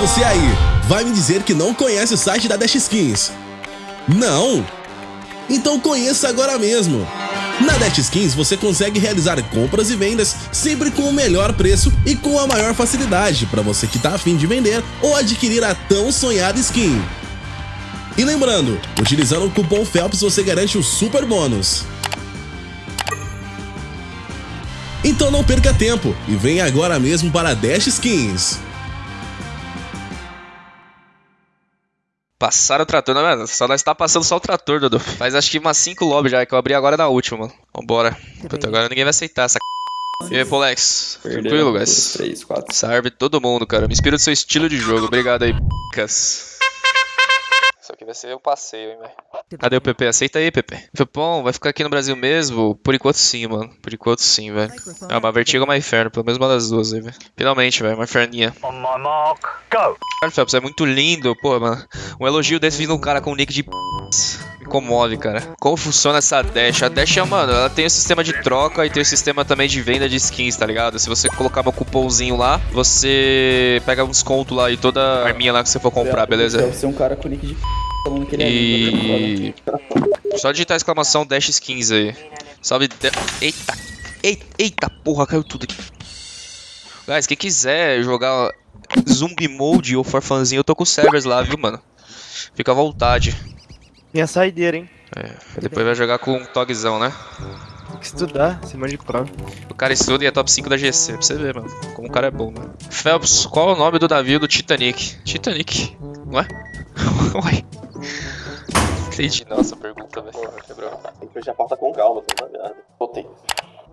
você aí, vai me dizer que não conhece o site da Dash Skins? Não? Então conheça agora mesmo! Na Dash Skins você consegue realizar compras e vendas sempre com o melhor preço e com a maior facilidade para você que tá afim de vender ou adquirir a tão sonhada skin. E lembrando, utilizando o cupom FELPS você garante o super bônus. Então não perca tempo e venha agora mesmo para a Dash Skins. Passaram o trator, não é? Só nós tá passando só o trator, Dudu. Faz acho que umas 5 lobbies já, que eu abri agora na última, mano. Vambora. Puta, agora ninguém vai aceitar essa c... E aí, Polex? Tranquilo, guys? 3, 4. Serve todo mundo, cara. Me inspira do seu estilo de jogo. Obrigado aí, p***as. Aqui vai ser o passeio, hein, velho. Cadê o PP? Aceita aí, PP. Pepão, vai ficar aqui no Brasil mesmo? Por enquanto sim, mano. Por enquanto sim, velho. É uma Vertigo ou uma Inferno, pelo menos uma das duas aí, velho. Finalmente, velho, uma Inferninha. On my mark, go! Caralho, Phelps, é muito lindo, pô, mano. Um elogio desse vindo um cara com nick de p... Me comove, cara. Como funciona essa Dash? A Dash é, mano, ela tem o sistema de troca e tem o sistema também de venda de skins, tá ligado? Se você colocar meu cupomzinho lá, você pega um desconto lá e toda a arminha lá que você for comprar, beleza? Deve ser um cara com nick de p... falando que ele é. E. Só digitar a exclamação Dash Skins aí. Salve. De... Eita! Eita, eita porra, caiu tudo aqui. Guys, quem quiser jogar Zumbi Mode ou Farfanzinho, eu tô com servers lá, viu, mano? Fica à vontade. Minha saideira, hein? É, depois vai jogar com um Togzão, né? Tem que estudar, semana de prova. O cara estuda e é top 5 da GC, pra você ver, mano. Como o cara é bom, mano. Phelps, qual é o nome do navio do Titanic? Titanic, não é? Ué. Entendi, nossa pergunta, velho. Quebrou. Tem que fechar a porta com calma, tá ligado? Voltei.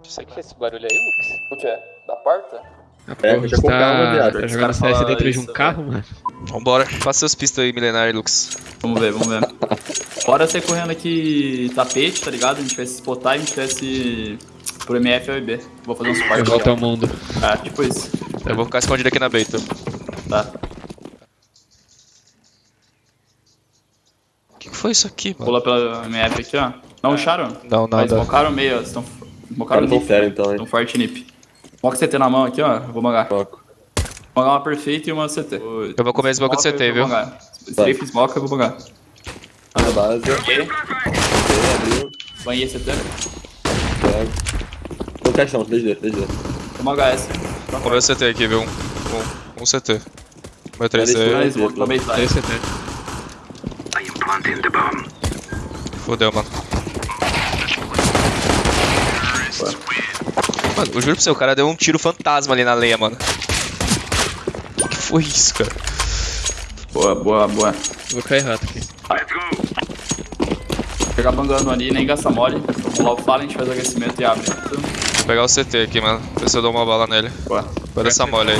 Isso aqui é esse barulho aí, Lucas? O que é? Da porta? É, É, fecha com calma, viado. tá jogando caras CS dentro de isso, um carro, mano? Vambora. Faça seus pistas aí, milenário, Lucas. Vamos ver, vamos ver. Bora sair correndo aqui tapete, tá ligado? A gente vai se spotar e a gente vai se... Pro MF ou IB. Vou fazer um De suporte. volta ao mundo. Ah, tipo isso. Eu vou ficar escondido aqui na Beito. Tá. O que, que foi isso aqui, mano? Pula pela MF aqui, ó. Não ruxaram? Não, Mas nada. smocaram meio, ó. Vocês estão... Smocaram Cara, tão nip. então, hein? Tão forte nip. Smoke CT na mão aqui, ó. Eu vou mangar. Vou Foco. mangar uma perfeita e uma CT. Eu vou comer smoke do CT, eu viu? vou. Strafe smoke, eu vou mangar. Na base. Ok. Abriu. Banhei CT. Pego. Tô caixão, 3D, 3D. Vou mangar essa. Vou comer o CT aqui, viu? Um, um, um CT. Meu 3 Deixa eu aí. Ah, smoke, tá bem Aí você tem. Fodeu, mano. Mano, eu juro pra você, o cara deu um tiro fantasma ali na leia, mano. O que foi isso, cara? Boa, boa, boa. Vou cair rato aqui. Pegar bangando ali, nem gasta mole. Vamos lá o gente faz o aquecimento e abre. Vou pegar o CT aqui, mano. Ver se eu dou uma bala nele. Boa. Vai dar essa mole aí.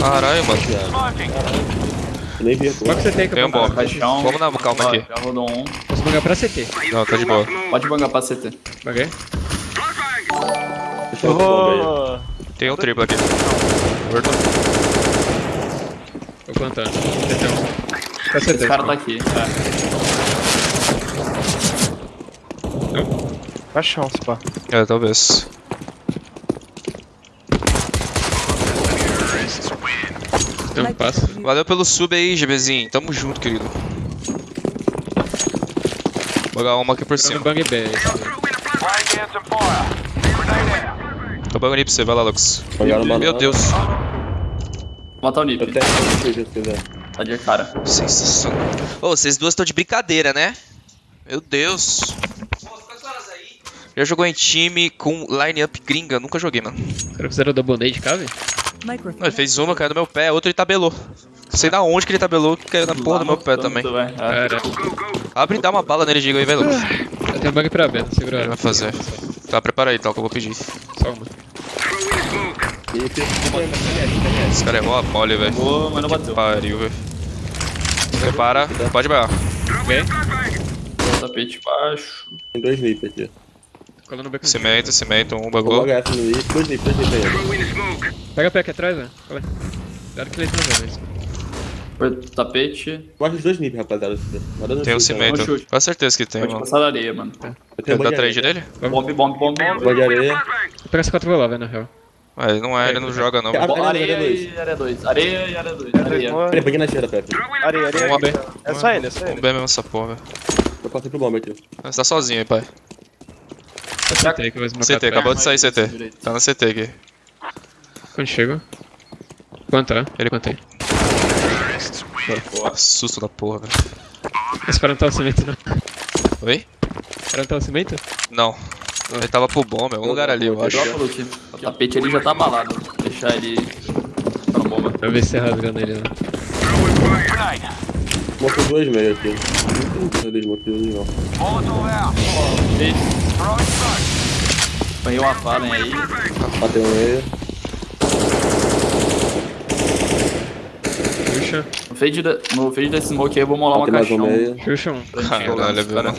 Caralho, mano. Eu nem vi a Qual que você tem, Tem um bomb. Vamos na calma aqui. Já rodou um. Posso bangar pra CT. Não, tá de boa. Pode bangar pra CT. Baguei? Deixa eu Vou... Tem um triplo aqui. Morto. Vou plantando. CT um. Pra Esse CT. cara tá aqui. É. Paixão, se pá. É, talvez. Tem um passo. Valeu pelo sub aí, GBzinho. Tamo junto, querido. Vou jogar uma aqui por cima. bang B. out. Tô bagulho aí pra você, vai lá, Lux. Meu. Deus. Vou matar o Nip. Eu tenho se quiser. Tá de cara. Sensacional. Ô, vocês duas estão de brincadeira, né? Meu Deus. Já jogou em time com line-up gringa? Nunca joguei, mano. Os caras fizeram double nade cá, velho? Ele fez uma, caiu no meu pé, outra ele tabelou. Não sei da onde que ele tabelou, que caiu na porra do meu pé também. Cara, Abre e dá uma bala nele, diga aí, velho. eu tenho bang pra B, não segura Ele ela. vai fazer. Tá, prepara aí, então, que eu vou pedir. Só uma. Esse cara errou a mole, velho. Boa, mas não bateu. Pariu, velho. Prepara, pode pegar. Baguei? Tapete baixo. Tem dois nips aqui. Cimento, cimento, um Vou bagulho. logo essa no nip. Dois dois aí. Pega a pé aqui atrás, velho. Cola aí. Cuidado que ele entra na vez. Por tapete. Mostra os dois nips, rapaziada. Dando Tem um chute, cimento. Com certeza que tem, Pode mano. passar da areia, mano. Eu Quer dar trade dele? Bomb, bomb, bomb, bomb. De areia. Vou pegar essa 4 lá, velho, na real. Ah, ele não é, ele não joga não. Areia e área 2. Areia e área 2. Dois Areia. Peraí, peguei na esquerda, Pepe. Areia, areia. Vamos aqui. É só ele, é só Vamos ele. bem mesmo essa porra, velho. Eu passei pro bomba aqui. Você tá sozinho aí, pai. Eu CT eu CT, acabou de sair CT. Tá no CT aqui. Quando chega? Quanto é? Ele contei. Susto da porra, velho. Esse cara não tá no cimento, não. Oi? O cara não tá no cimento? Não. Ele tava pro bom, meu. Um lugar ali, eu acho. O tapete ali já tá abalado. Vou deixar ele pra bomba. Pra ver se você rasgando ele lá. Grenade. Mostrou duas meias aqui. Eles mostrou duas não. Apanhei uma Fallen aí. Bateu um meia. Xuxa. No fade, da, no fade desse smoke aí eu vou molar uma um caixão. meia. Xuxa um. Caralho, cara.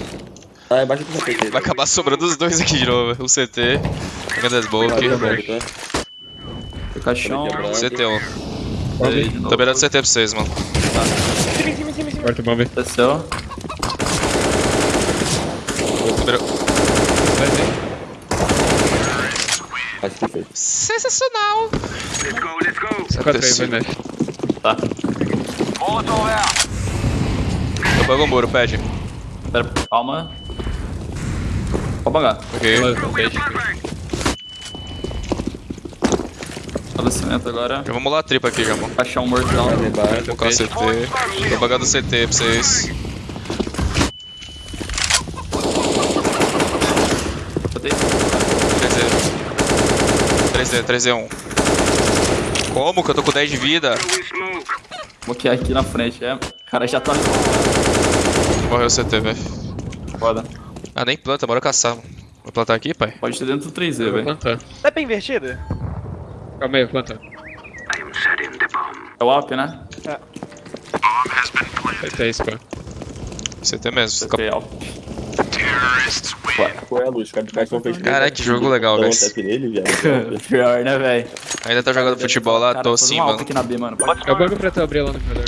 Ah, é baixo do aí. Vai acabar sobrando os dois aqui de novo. O CT. Pegando as Bateu smoke. tá? O caixão. Quebrado. CT1. Aí, de novo. Tô beirando CT pra vocês, mano. Quarto bomb. Desceu. Sensacional! Aí, vai Descido. mexe. Tá. Eu pago o muro, pede. Pera, calma. Pode pagar. Ok. Olha o cimento agora. Já vamos lá a tripa aqui, mano. Caixão mortal. Vai embaixo. Vou colocar CT. Tô pagando CT pra vocês. Botei. 3D. 3D, 3D1. Como que eu tô com 10 de vida? Vou aqui, aqui na frente. É. O cara já tá Morreu o CT, velho. foda. Ah, nem planta, bora caçar. mano. Vou plantar aqui, pai? Pode ter dentro do 3D, Eu vou velho. plantar. Tá bem invertido? Calma aí, vou plantar. É o up, né? Vai ter isso, pô. CT mesmo. CT é up. Qual é a luz? O cara do caixão fez Caraca, que jogo legal, guys. nele, viado. Pior, né, velho? Ainda tá jogando futebol lá? Tô fazer sim, mano. aqui na B, mano. Pode, É banco pra tu abrir lá no corredor.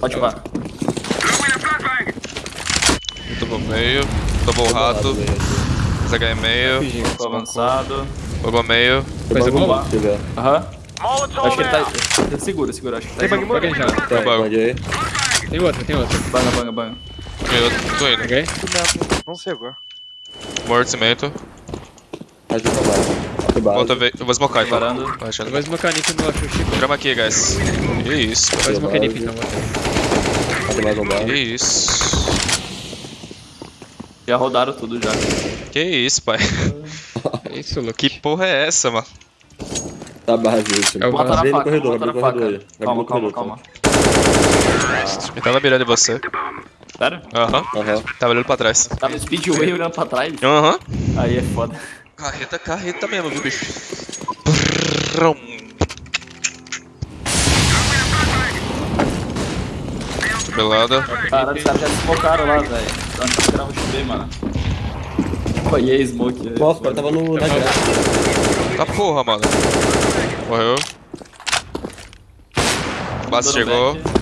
pode chuvar. Tô no meio. Tomou o rato. ZH meio. Tô avançado. Jogou meio. Boa? Se tiver. Aham. Acho que ele tá. Segura, segura. Acho que tá. Tem bug já. Pode aí. Tem outra, tem outra. Banga, banga, banga. Eu tô indo. Não cegou. Morto, cimento. Ajuda. Volta ver. Eu vou smocar então. Parando. Vai, Eu vou esmocar nick no Xuxa. Trama aqui, guys. Que isso, Vou pai. esmocar nick então, vou Que isso. Já rodaram tudo já. Que isso, pai. É isso, Luke. Que porra é essa, mano? Tá base, último. É na faca, corredor, bota abre na faca. Calma, calma, calma. Ele tava mirando em você. Sério? Aham. Aham. Tava olhando pra trás. Tava no speedway olhando pra trás. Aham. Aí é foda. Carreta, carreta mesmo, viu, bicho? Pelada. Caralho, os caras já lá, velho. Antes de tirar um XP, mano. Apanhei smoke. é Nossa, o cara tava no, na grade. Tá porra, mano. Morreu. Base chegou. back.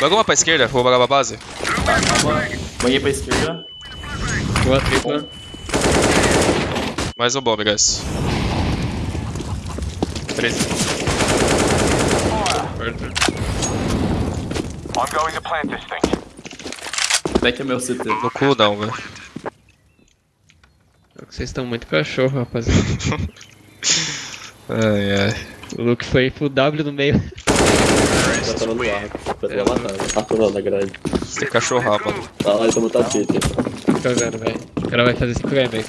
Joga uma pra esquerda, vou bagar pra base. Tá. Banhei pra esquerda. Boa tripla. Mais um bomb, guys. 13. Quarto. I'm going to plant this thing. Back é meu CT. No cu não, velho. Vocês estão muito cachorro, rapaziada. Ai, ai. O Luke foi pro W no meio. Já tava no ar. Já tava matado. Arthur não, na grade. Tem que cachorrar, mano. Tá lá, ele tá tapete. Tô vendo, velho. O cara vai fazer 5 aí.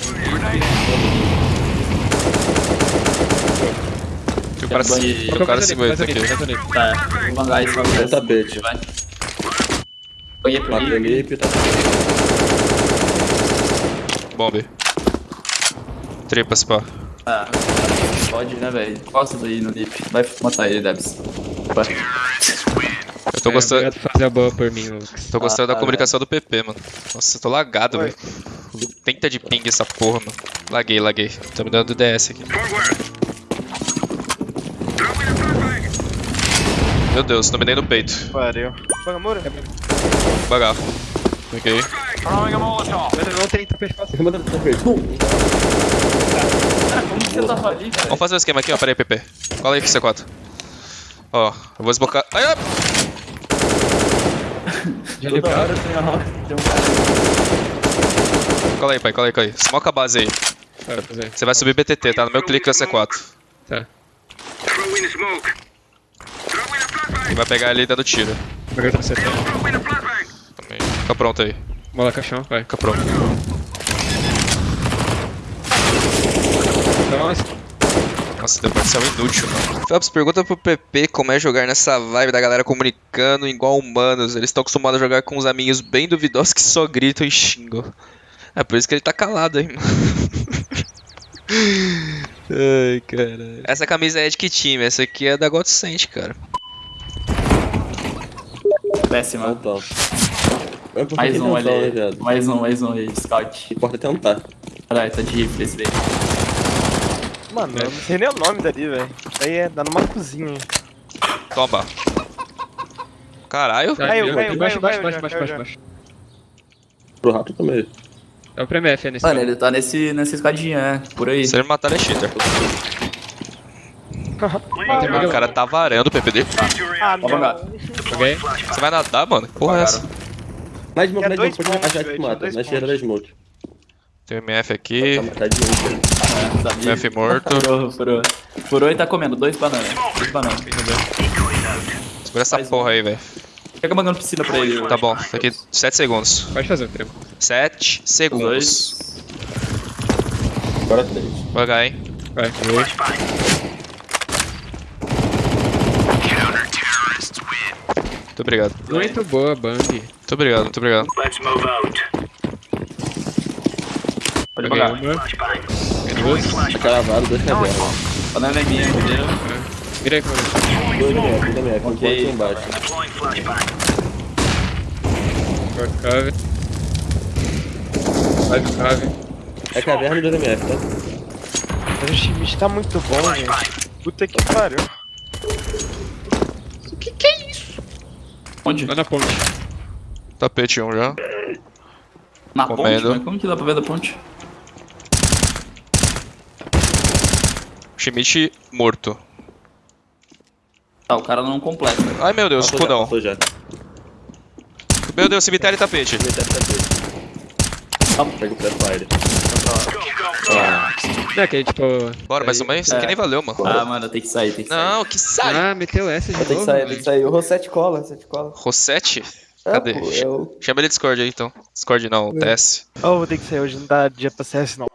Fui pra banho. O cara 50 aqui. Tá, vou vangar isso pra tapete. Vai. Banhei pro tá. Bomb. Tripas, pá. Ah, pode, né, velho? Costa daí no Nip. Vai matar ele, Debs. Vai. Tô gostando, Obrigado por fazer a boa por mim, Lucas. tô gostando Ah, da comunicação do PP, mano. Nossa, eu tô lagado, velho. Tenta de ping essa porra, mano. Laguei, laguei. Tá me dando DS aqui. Meu Deus, tô me dando no peito. Pariu. Paga muro? Bagar. Ok. Throwing a Molotov. Mano, não. Pum! Como você tava ali, cara? Vamos fazer um esquema aqui, ó. Pera aí, PP. Cola aí com o C4. Ó, eu vou esbocar. Ai, ai! Já Toda hora tem uma- tem um cara. Cola aí, pai, cola aí, cola aí. Smoke a base aí. Tá. Você vai subir BTT, tá? No meu clique é C4. Tá. Throw in smoke. Throw in a flashbang. Vai pegar ali dando tiro. A flashbang. Também. Fica pronto aí. Bola caixão, vai. Fica pronto. Nossa, Nossa, deu parcial inútil, mano. Phelps, pergunta pro PP como é jogar nessa vibe da galera comunicando igual humanos. Eles estão acostumados a jogar com uns amiguinhos bem duvidosos que só gritam e xingam. É por isso que ele tá calado aí, mano. Ai, caralho. Essa camisa é de que time? Essa aqui é da Godsend, cara. Péssima. Então. É Mais um tensão, né, ali. viado? Mais um, mais um aí, scout. Importa tentar. Caralho, tá de rifle esse daí. Mano, eu não sei nem o nome dali, velho. Aí é, dá numa cozinha. Toma. Caralho. tá. Caiu, caiu, Baixo, caiu, baixo, caiu, baixo, já, baixo, caiu baixo. Pro rato também. É o Prêmio F, é nesse. Mano, ele tá nesse, nessa escadinha, é. Por aí. Se ele matar, ele é cheater. O cara tá varando o PPD. Ah. Joguei. Você vai nadar, mano? Que Porra é essa? Mais smoke, É mais smoke. Pode achar que velho, mata. Na esquerda da smoke. Tem o MF aqui. Tá matadinho. É, sabia. MF morto. Furou, furou. Furou e tá comendo dois bananas. Dois bananas. Segura essa um. porra aí, velho. Pega mandando piscina pra ele. Tá bom, daqui 7 segundos. Pode fazer o prêmio. 7 Os segundos. dois. Agora três. Devagar, hein? Vai. Muito obrigado. Muito boa, Bang. Muito obrigado, muito obrigado. Let's move out. Pode pagar. Duas. Tá cravado, dois cavernas. Banana é minha, entendeu? Virei com ele. Dois MF, dois MF. Um Ok. ponto embaixo. Short cave. Five cave. É caverna e dois MF, tá? Mas o time tá muito bom, gente. Puta que pariu. Onde? Lá na ponte. Tapete 1 já. Na Comendo. ponte? Mas como que dá pra ver da ponte? Schmidt morto. Tá, o cara não completa. Ai meu Deus, Passou já, fudão. passou já. Meu Deus, cemitério e tapete. Pega o pré-fire. Ah, Não é que tipo. Bora, mais uma aí? Isso aqui É. nem valeu, mano. Ah, mano, tem que sair, tem que sair. Não, que sai. Ah, meteu essa de Tem que novo. sair, tem que sair. O Rosette cola, Rosette cola. Rosette? É, Cadê? pô, é Chama ele Discord aí então. Discord não, TS. Oh, vou ter que sair hoje, não dá dia pra CS não.